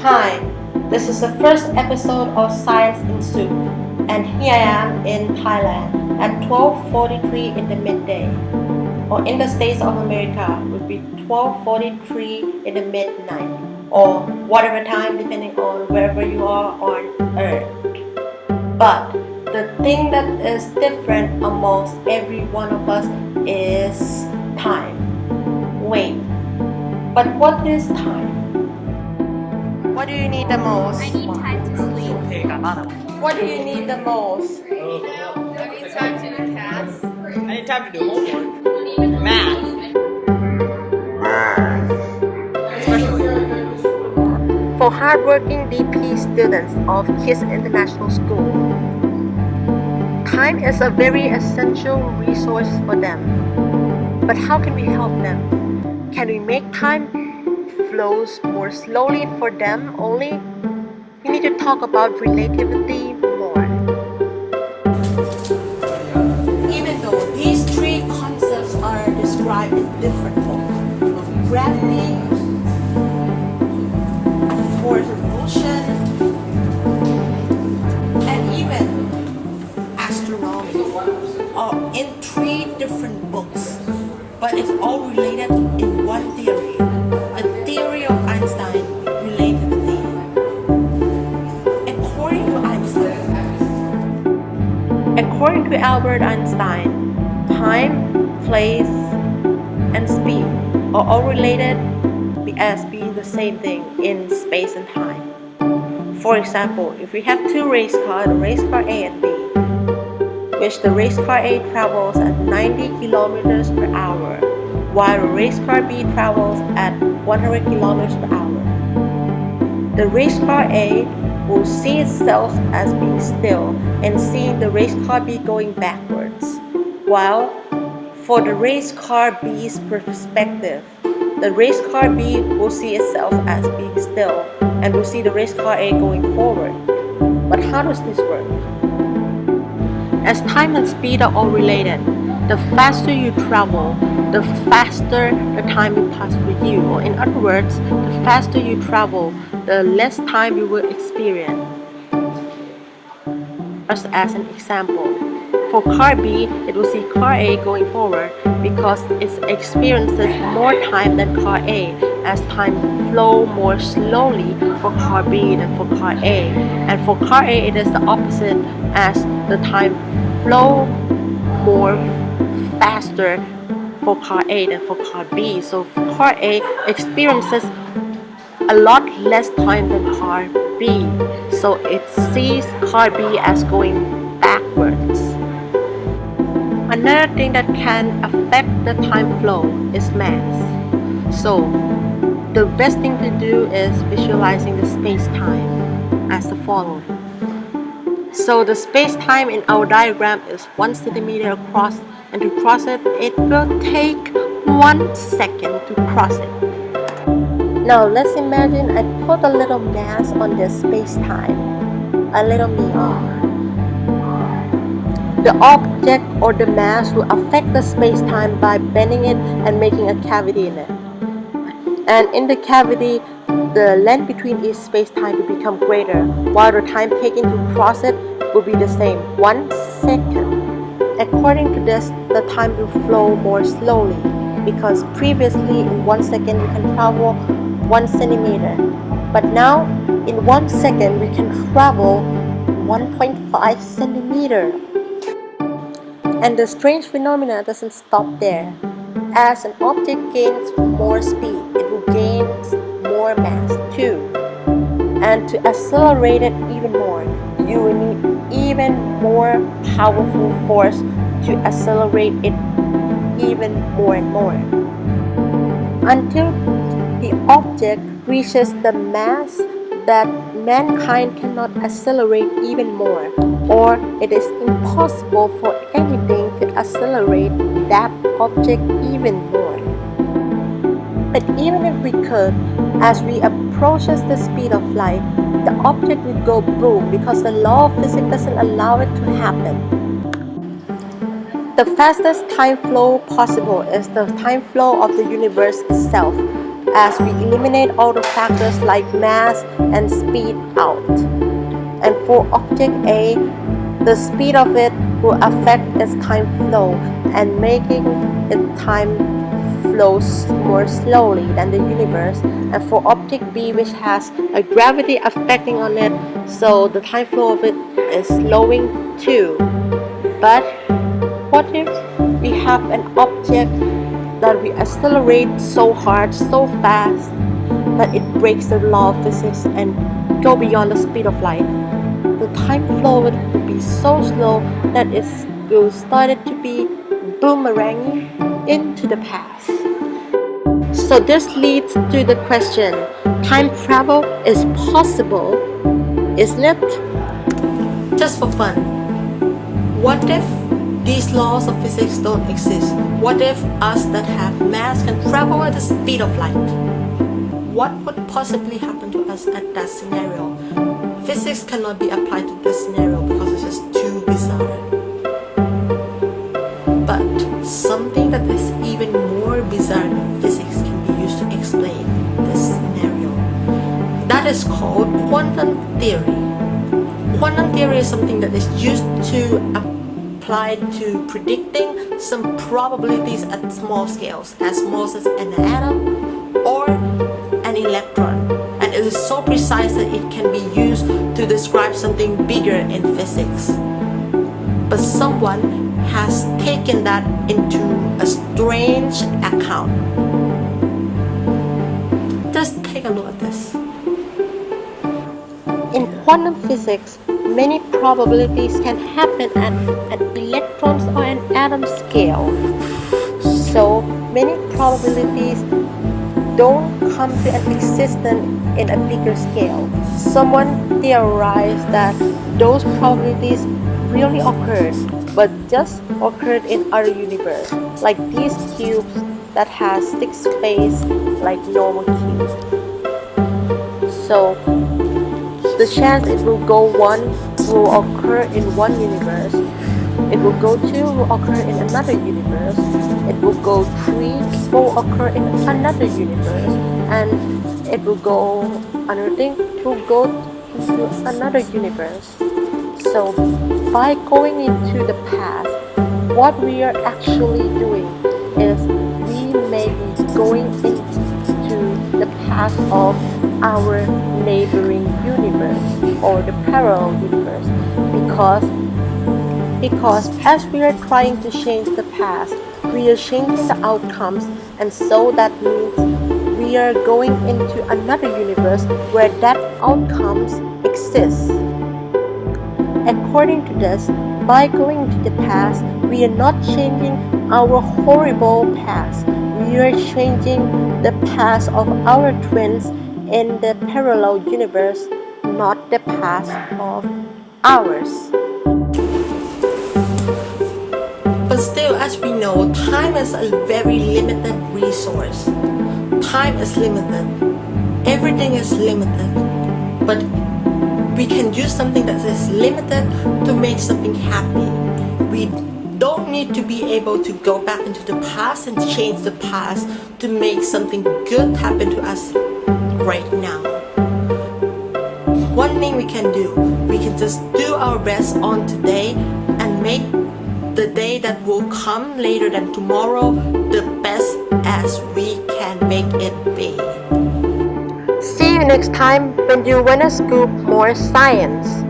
Hi, this is the first episode of Science in Soup, and here I am in Thailand at 12.43 in the midday, or in the States of America would be 12.43 in the midnight, or whatever time depending on wherever you are on Earth. But the thing that is different amongst every one of us is time. Wait, but what is time? What do you need the most? I need time to sleep. What do you need the most? I need time to cast. I need time to do homework. Math. Especially. For hardworking DP students of KIS International School, time is a very essential resource for them. But how can we help them? Can we make time flows more slowly for them only? We need to talk about relativity more. Even though these three concepts are described in different forms, gravity, force of motion, and even astronomy are in three different books, but it's all related to Albert Einstein, time, place, and speed are all related as being the same thing in space and time. For example, if we have two race cars, race car A and B, which the race car A travels at 90 kilometers per hour, while race car B travels at 100 kilometers per hour. The race car A will see itself as being still and seeing the race car B going backwards, while for the race car B's perspective, the race car B will see itself as being still and will see the race car A going forward. But how does this work? As time and speed are all related, the faster you travel, the faster the time will pass for you. Or in other words, the faster you travel, the less time you will experience. Just as an example, for car B, it will see car A going forward because it experiences more time than car A as time flow more slowly for car B than for car A. And for car A, it is the opposite as the time flow more faster for car A than for car B. So car A experiences a lot less time than car B. So it sees car B as going backwards. Another thing that can affect the time flow is mass. So the best thing to do is visualizing the space-time as the following. So the space-time in our diagram is 1 centimeter across and to cross it, it will take 1 second to cross it. Now let's imagine I put a little mass on this space-time, a little meteor. The object or the mass will affect the space-time by bending it and making a cavity in it. And in the cavity, the length between each space-time will become greater, while the time taken to cross it will be the same, one second. According to this, the time will flow more slowly because previously in one second we can travel one centimeter, but now in one second we can travel 1.5 centimeter. And the strange phenomena doesn't stop there. As an object gains more speed, it will gain mass too. And to accelerate it even more, you will need even more powerful force to accelerate it even more and more. Until the object reaches the mass that mankind cannot accelerate even more, or it is impossible for anything to accelerate that object even more. But even if we could, as we approaches the speed of light, the object would go boom because the law of physics doesn't allow it to happen. The fastest time flow possible is the time flow of the universe itself, as we eliminate all the factors like mass and speed out. And for object A, the speed of it will affect its time flow and making its time flows more slowly than the universe and for object B which has a gravity affecting on it so the time flow of it is slowing too. But what if we have an object that we accelerate so hard so fast that it breaks the law of physics and go beyond the speed of light? The time flow would be so slow that it will start to be boomeranging into the past so this leads to the question, time travel is possible, isn't it? Just for fun, what if these laws of physics don't exist? What if us that have mass can travel at the speed of light? What would possibly happen to us at that scenario? Physics cannot be applied to this scenario because it's just too bizarre. Is called quantum theory. Quantum theory is something that is used to apply to predicting some probabilities at small scales, as small as an atom or an electron. And it is so precise that it can be used to describe something bigger in physics. But someone has taken that into a strange account. Just take a look at this. Quantum physics, many probabilities can happen at an electrons or an atom scale. So many probabilities don't come to an existence in a bigger scale. Someone theorized that those probabilities really occurred but just occurred in our universe like these cubes that has six faces like normal cubes so the chance it will go one will occur in one universe. It will go two will occur in another universe. It will go three will occur in another universe. And it will go another thing will go into another universe. So by going into the past, what we are actually doing is we may be going into past of our neighboring universe or the parallel universe because because as we are trying to change the past, we are changing the outcomes and so that means we are going into another universe where that outcomes exists. According to this, by going to the past, we are not changing our horrible past. We are changing the past of our twins in the parallel universe, not the past of ours. But still, as we know, time is a very limited resource. Time is limited. Everything is limited. But we can use something that is limited to make something happy. We need to be able to go back into the past and change the past to make something good happen to us right now. One thing we can do, we can just do our best on today and make the day that will come later than tomorrow the best as we can make it be. See you next time when you wanna scoop more science.